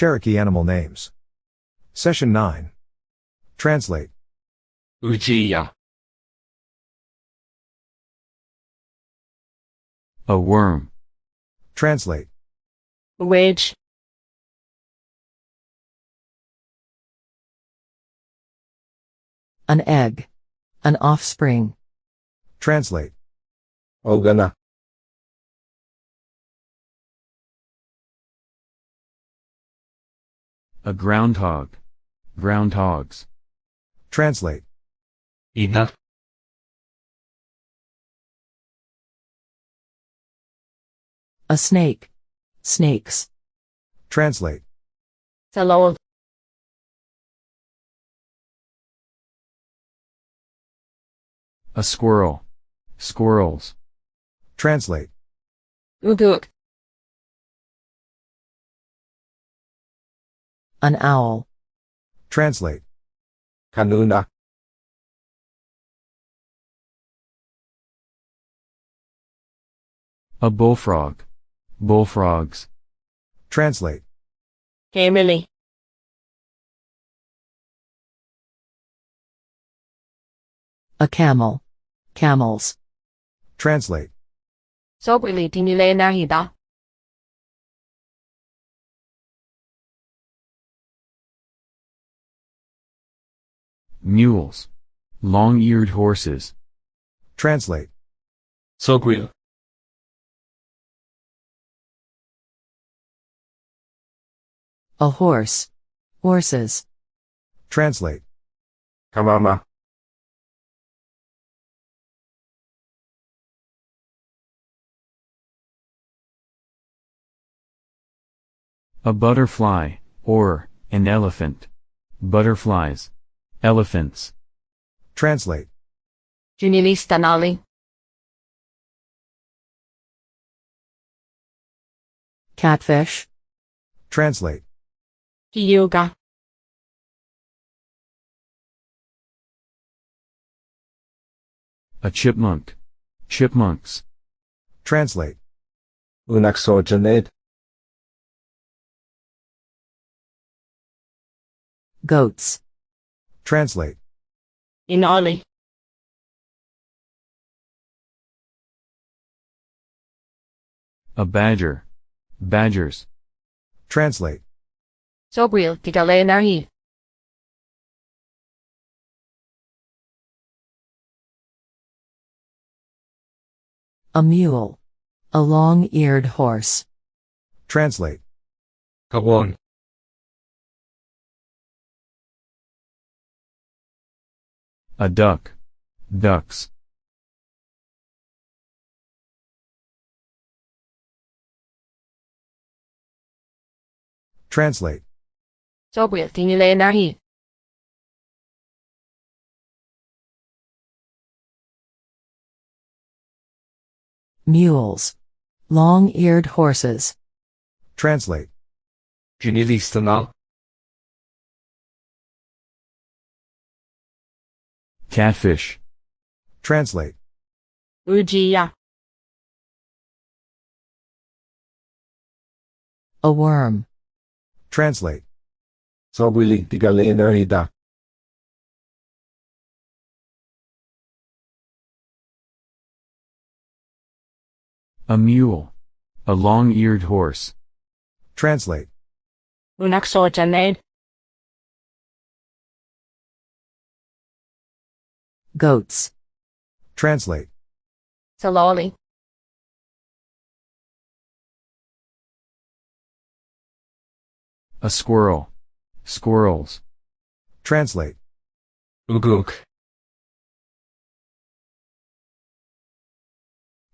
Cherokee Animal Names. Session 9. Translate. Ujiya. A worm. Translate. Wedge. An egg. An offspring. Translate. Ogana. A groundhog. Groundhogs. Translate. 이나, A snake. Snakes. Translate. Sa loob. A squirrel. Squirrels. Translate. Uduk. An owl. Translate. Kanuna. A bullfrog. Bullfrogs. Translate. Emily. A camel. Camels. Translate. Sobrelitinile nahida. mules, long-eared horses. Translate. Sogwheel. A horse. Horses. Translate. Kamama. A butterfly, or, an elephant. Butterflies. Elephants. Translate. Chinini stanali. Catfish. Translate. Yoga. A chipmunk. Chipmunks. Translate. Unaksojanid. Goats. Translate. Inali. A badger. Badgers. Translate. Sobril tigale nahi. A mule. A long-eared horse. Translate. 가 A duck. Ducks. Translate. Sobril tinile nahi. Mules. Long-eared horses. Translate. 주니 Catfish. Translate. Ujiya. A worm. Translate. Sobulitigalenerida. A mule. A long-eared horse. Translate. Unaksojaned. Goats. Translate. Saloli. A squirrel. Squirrels. Translate. 우국,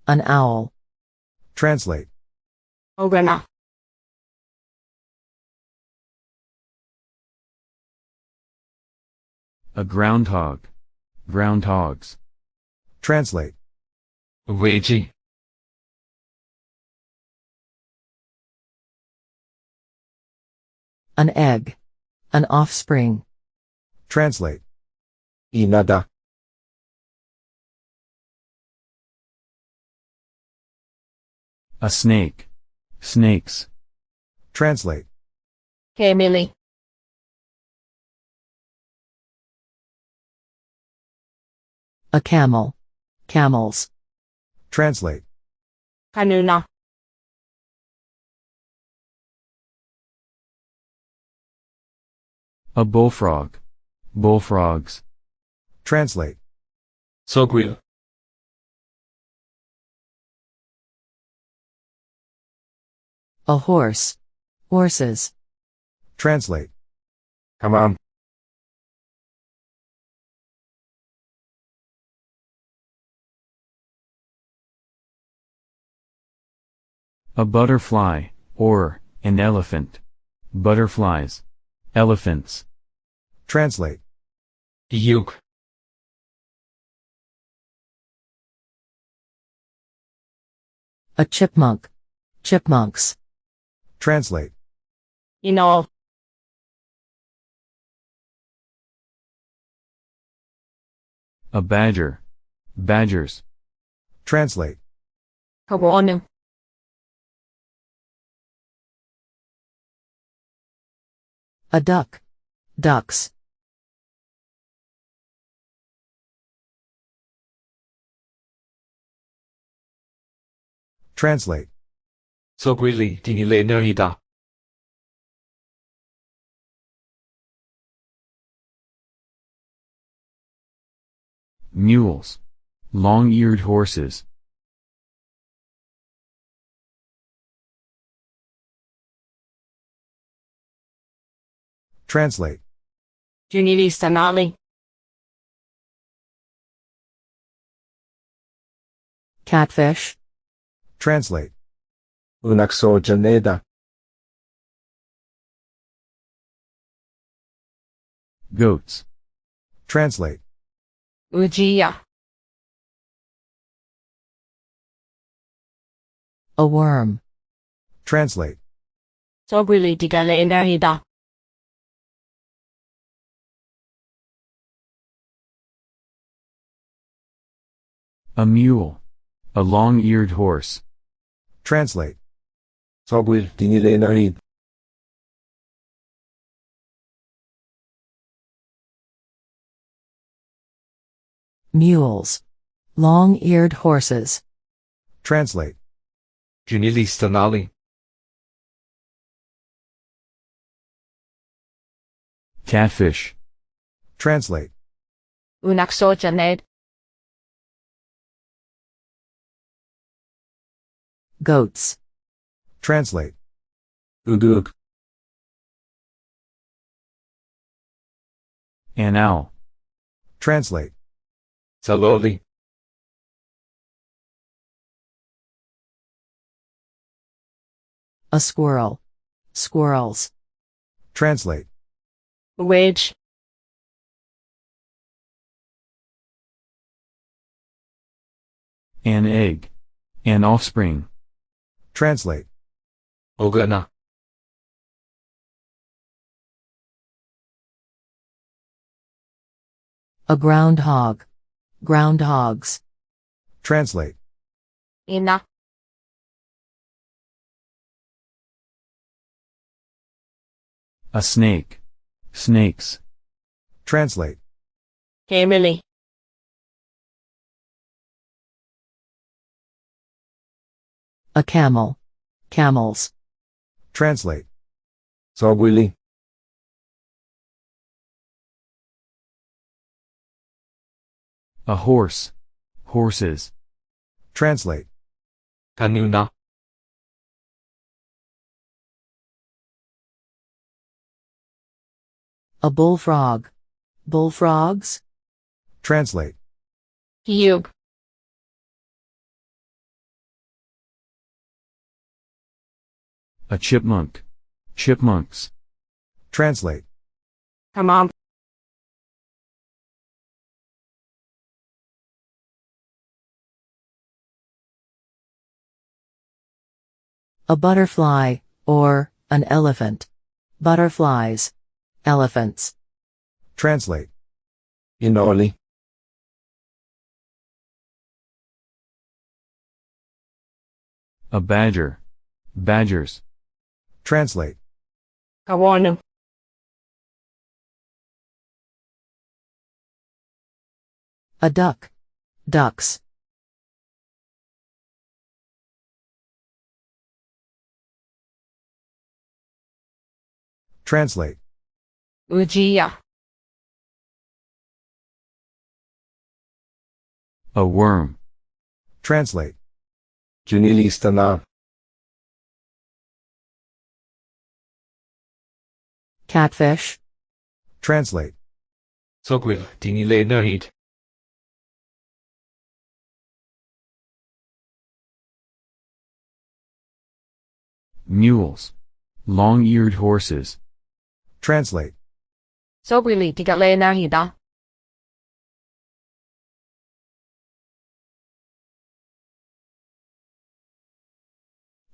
An owl. Translate. Ogana. A groundhog. Groundhogs. Translate. Ouija. An egg. An offspring. Translate. Inada. A snake. Snakes. Translate. Kamili. A camel. Camels. Translate. Kanuna. A bullfrog. Bullfrogs. Translate. Sogwil. A horse. Horses. Translate. Hamam. A butterfly, or, an elephant. Butterflies. Elephants. Translate. Yuk. A chipmunk. Chipmunks. Translate. Inol. A badger. Badgers. Translate. Kawonu. A duck. Ducks. Translate. Sogwili dinile nerida. Mules. Long-eared horses. Translate. Junili Sanali. Catfish. Translate. Unakso janeda. Goats. Translate. Ujiya. A worm. Translate. Sogwili digale inarida. A mule. A long-eared horse. Translate. Sogwil dinile narid. Mules. Long-eared horses. Translate. Junili stanali. Catfish. Translate. Unakso Goats. Translate. Uduk. An owl. Translate. Saloli. A squirrel. Squirrels. Translate. Wage. An egg. An offspring. Translate. Ogana. A groundhog. Groundhogs. Translate. Ina. A snake. Snakes. Translate. Emily. A camel. Camels. Translate. Sogwili. A horse. Horses. Translate. Kanuna. A bullfrog. Bullfrogs. Translate. Hiyug. A chipmunk. Chipmunks. Translate. Hamam. A butterfly, or, an elephant. Butterflies. Elephants. Translate. Inoli. A badger. Badgers. Translate. Kawana. A duck. Ducks. Translate. Ujiya. A worm. Translate. Cunilistana. Catfish. Translate. Sokul dinile nărit. Mules. Long-eared horses. Translate. Sokul dinile nărida. Ah.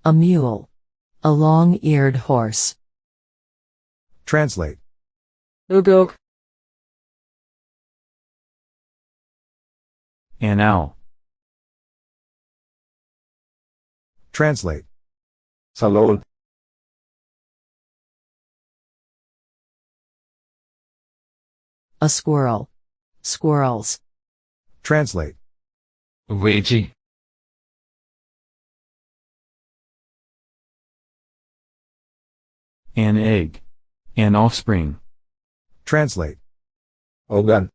A mule. A long-eared horse. Translate. Udog. An owl. Translate. Salol. A squirrel. Squirrels. Translate. Ouija. An egg. An offspring. Translate. Ogan.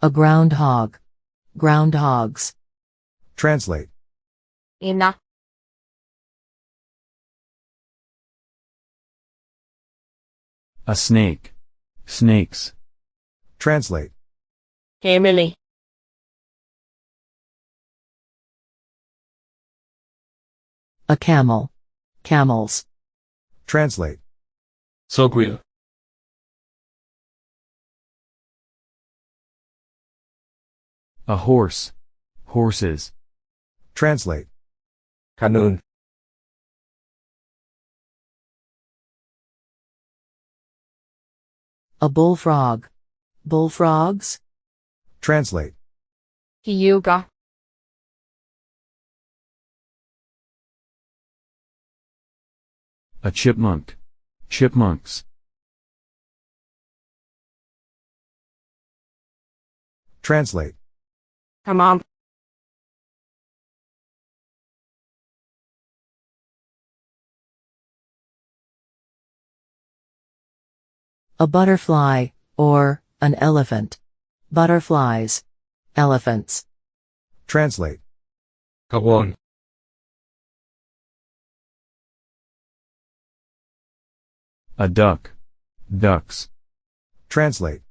A groundhog. Groundhogs. Translate. Ina. A snake. Snakes. Translate. Emily. A camel. Camels. Translate. Soguya. A horse. Horses. Translate. Kanun. A bullfrog. Bullfrogs? Translate. Hyuga. A chipmunk. Chipmunks. Translate. Tamam. A butterfly, or, an elephant. Butterflies. Elephants. Translate. Kavon. A duck. Ducks. Translate.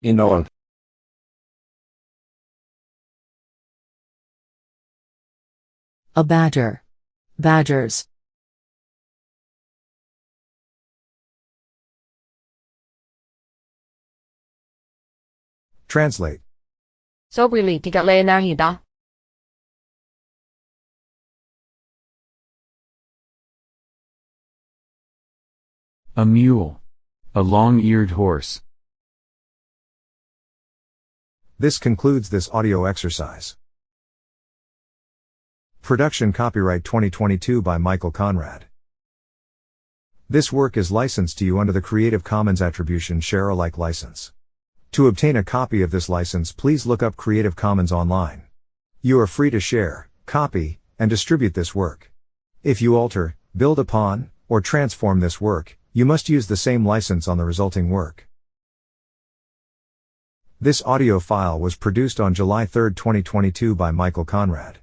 In all. A badger. Badgers. Translate. Sobrilitigaleanahida. A mule. A long-eared horse. This concludes this audio exercise. Production copyright 2022 by Michael Conrad. This work is licensed to you under the Creative Commons Attribution Share Alike license. To obtain a copy of this license, please look up Creative Commons online. You are free to share, copy, and distribute this work. If you alter, build upon, or transform this work, you must use the same license on the resulting work. This audio file was produced on July 3, 2022 by Michael Conrad.